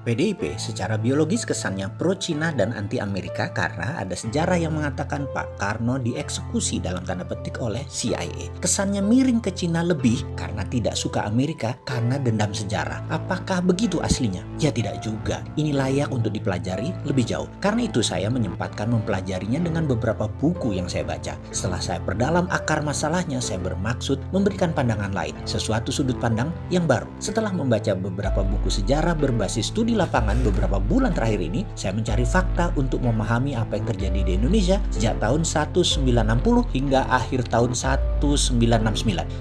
PDIP secara biologis kesannya pro-Cina dan anti-Amerika karena ada sejarah yang mengatakan Pak Karno dieksekusi dalam tanda petik oleh CIA. Kesannya miring ke Cina lebih karena tidak suka Amerika karena dendam sejarah. Apakah begitu aslinya? Ya tidak juga. Ini layak untuk dipelajari lebih jauh. Karena itu saya menyempatkan mempelajarinya dengan beberapa buku yang saya baca. Setelah saya perdalam akar masalahnya, saya bermaksud memberikan pandangan lain, sesuatu sudut pandang yang baru. Setelah membaca beberapa buku sejarah berbasis studi di lapangan beberapa bulan terakhir ini, saya mencari fakta untuk memahami apa yang terjadi di Indonesia sejak tahun 1960 hingga akhir tahun 1969.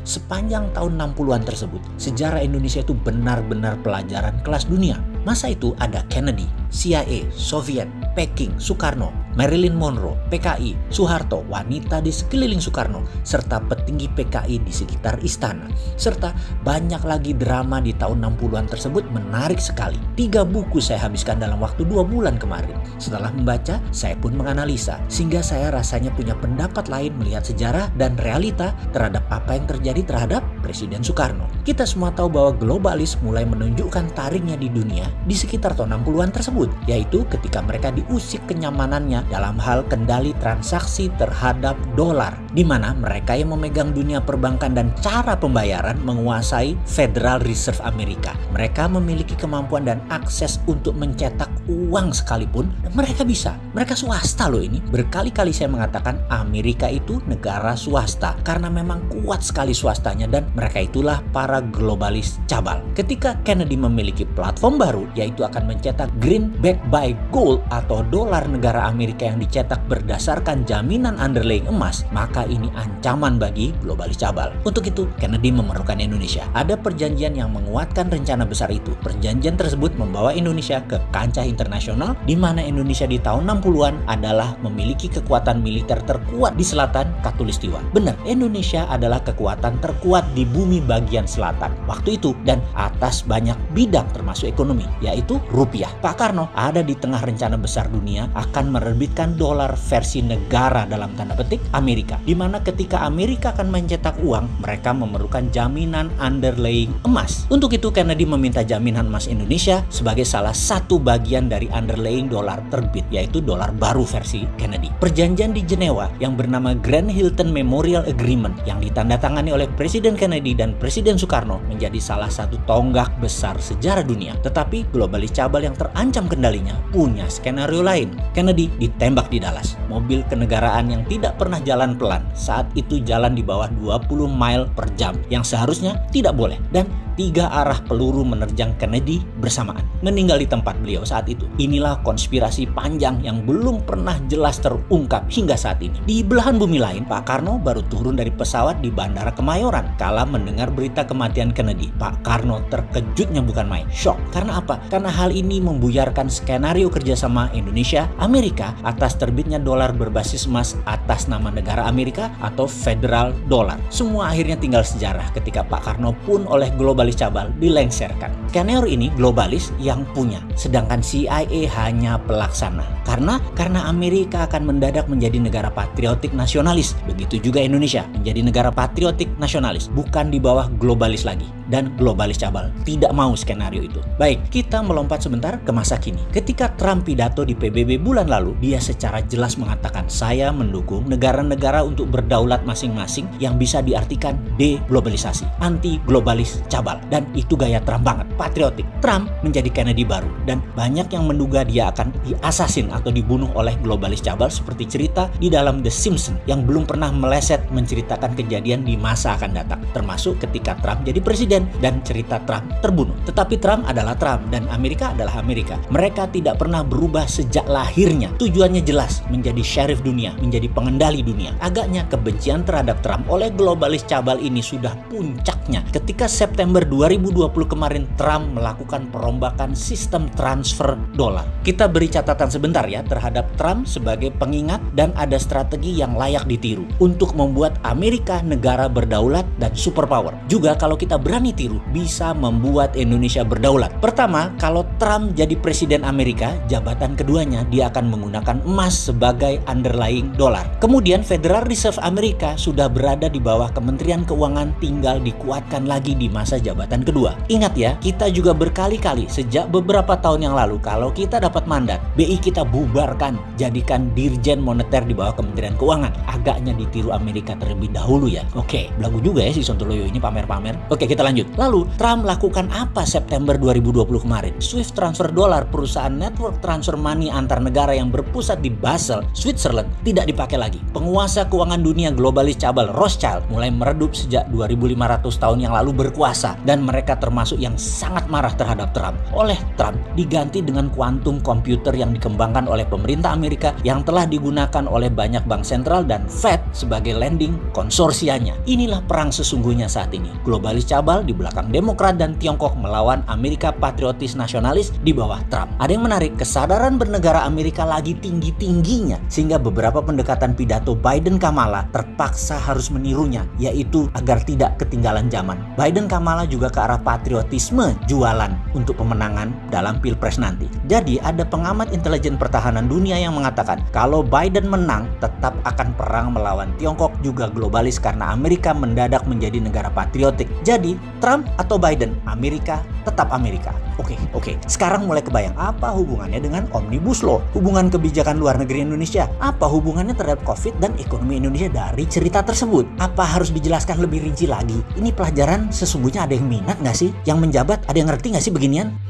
Sepanjang tahun 60-an tersebut, sejarah Indonesia itu benar-benar pelajaran kelas dunia. Masa itu ada Kennedy, CIA, Soviet, Peking, Soekarno, Marilyn Monroe, PKI, Soeharto, wanita di sekeliling Soekarno, serta petinggi PKI di sekitar istana. Serta banyak lagi drama di tahun 60-an tersebut menarik sekali. Tiga buku saya habiskan dalam waktu dua bulan kemarin. Setelah membaca, saya pun menganalisa, sehingga saya rasanya punya pendapat lain melihat sejarah dan realita terhadap apa yang terjadi terhadap Presiden Soekarno. Kita semua tahu bahwa globalis mulai menunjukkan taringnya di dunia di sekitar tahun 60-an tersebut, yaitu ketika mereka diusik kenyamanannya dalam hal kendali transaksi terhadap dolar, di mana mereka yang memegang dunia perbankan dan cara pembayaran menguasai Federal Reserve Amerika. Mereka memiliki kemampuan dan akses untuk mencetak uang sekalipun, dan mereka bisa. Mereka swasta loh ini. Berkali-kali saya mengatakan Amerika itu negara swasta karena memang kuat sekali swastanya dan mereka itulah para globalis cabal. Ketika Kennedy memiliki platform baru yaitu akan mencetak greenback by gold atau dolar negara Amerika yang dicetak berdasarkan jaminan underlying emas, maka ini ancaman bagi globalis cabal. Untuk itu, Kennedy memerlukan Indonesia. Ada perjanjian yang menguatkan rencana besar itu. Perjanjian tersebut membawa Indonesia ke kancah internasional di mana Indonesia di tahun 60-an adalah memiliki kekuatan militer terkuat di selatan Katulistiwa. Benar, Indonesia adalah kekuatan terkuat di bumi bagian selatan waktu itu dan atas banyak bidang termasuk ekonomi, yaitu rupiah. Pak Karno ada di tengah rencana besar dunia akan menerbitkan dolar versi negara dalam tanda petik Amerika. Di mana ketika Amerika akan mencetak uang, mereka memerlukan jaminan underlying emas. Untuk itu Kennedy meminta jaminan emas Indonesia sebagai salah satu bagian dari underlying dolar terbit, yaitu dolar baru versi Kennedy. Perjanjian di Jenewa yang bernama Grand Hilton Memorial Agreement yang ditandatangani oleh Presiden Kennedy dan Presiden Soekarno menjadi salah satu tonggak besar sejarah dunia. Tetapi globalis cabal yang terancam kendalinya punya skenario lain. Kennedy ditembak di Dallas. Mobil kenegaraan yang tidak pernah jalan pelan saat itu jalan di bawah 20 mile per jam yang seharusnya tidak boleh dan tiga arah peluru menerjang Kennedy bersamaan. Meninggal di tempat beliau saat itu. Inilah konspirasi panjang yang belum pernah jelas terungkap hingga saat ini. Di belahan bumi lain, Pak Karno baru turun dari pesawat di Bandara Kemayoran kala mendengar berita kematian Kennedy. Pak Karno terkejutnya bukan main, shock. Karena apa? Karena hal ini membuyarkan skenario kerjasama Indonesia, Amerika atas terbitnya dolar berbasis emas atas nama negara Amerika atau federal dollar. Semua akhirnya tinggal sejarah ketika Pak Karno pun oleh globalis cabal dilengserkan. Skenario ini globalis yang punya, sedangkan CIA hanya pelaksana. Karena karena Amerika akan mendadak menjadi negara patriotik nasionalis. Begitu juga Indonesia menjadi negara patriotik nasionalis, bukan di bawah globalis lagi. Dan globalis cabal tidak mau skenario itu. Baik, kita melompat sebentar ke masa kini. Ketika Trump pidato di PBB bulan lalu, dia secara jelas mengatakan saya mendukung negara-negara untuk berdaulat masing-masing yang bisa diartikan deglobalisasi, anti globalis Dan itu gaya Trump banget, patriotik. Trump menjadi Kennedy baru dan banyak yang menduga dia akan diasasin atau dibunuh oleh globalis cabal seperti cerita di dalam The Simpsons yang belum pernah meleset menceritakan kejadian di masa akan datang, termasuk ketika Trump jadi presiden dan cerita Trump terbunuh. Tetapi Trump adalah Trump dan Amerika adalah Amerika. Mereka tidak pernah berubah sejak lahirnya. Tujuannya jelas, menjadi sheriff dunia, menjadi pengendali dunia. Agaknya kebencian terhadap Trump oleh globalis cabal ini sudah puncaknya ketika September 2020 kemarin Trump melakukan perombakan sistem transfer dolar. Kita beri catatan sebentar ya terhadap Trump sebagai pengingat dan ada strategi yang layak ditiru untuk membuat Amerika negara berdaulat dan superpower. Juga kalau kita berani tiru bisa membuat Indonesia berdaulat. Pertama, kalau Trump jadi presiden Amerika, jabatan keduanya dia akan menggunakan emas sebagai underlying dolar. Kemudian Federal Reserve Amerika sudah berada di bawah Kementerian Keuangan tinggal dikuatkan lagi di masa jabatan kedua. Ingat ya, kita juga berkali-kali sejak beberapa tahun yang lalu kalau kita dapat mandat, BI kita bubarkan, jadikan Dirjen Moneter di bawah Kementerian Keuangan. Agaknya ditiru Amerika terlebih dahulu ya. Oke, belagu juga ya si Sontoloyo ini pamer-pamer. Oke, kita lanjut. Lalu, Trump lakukan apa September 2020 kemarin? Swift transfer dolar perusahaan network transfer money antar negara yang berpusat di Basel, Switzerland tidak dipakai lagi. Penguasa keuangan dunia globalis cabal Rothschild mulai meredup sejak 2500 tahun yang lalu berkuasa dan mereka termasuk yang sangat marah terhadap Trump. Oleh Trump diganti dengan kuantum komputer yang dikembangkan oleh pemerintah Amerika yang telah digunakan oleh banyak bank sentral dan Fed sebagai lending konsorsianya. Inilah perang sesungguhnya saat ini. Globalis cabal di belakang Demokrat dan Tiongkok melawan Amerika patriotis nasionalis di bawah Trump. Ada yang menarik, kesadaran bernegara Amerika lagi tinggi-tingginya sehingga beberapa pendekatan pidato Biden Kamala terpaksa harus menirunya, yaitu agar tidak ketinggalan zaman. Biden Kamala juga ke arah patriotisme jualan untuk pemenangan dalam Pilpres nanti. Jadi ada pengamat intelijen pertahanan dunia yang mengatakan kalau Biden menang tetap akan perang melawan Tiongkok juga globalis karena Amerika mendadak menjadi negara patriotik. Jadi Trump atau Biden, Amerika tetap Amerika. Oke, oke. Sekarang mulai kebayang apa hubungannya dengan Omnibus Law, hubungan kebijakan luar negeri Indonesia, apa hubungannya terhadap COVID dan ekonomi Indonesia dari cerita tersebut? Apa harus dijelaskan lebih rinci lagi? Ini pelajaran sesungguhnya ada yang minat nggak sih? Yang menjabat ada yang ngerti nggak sih beginian?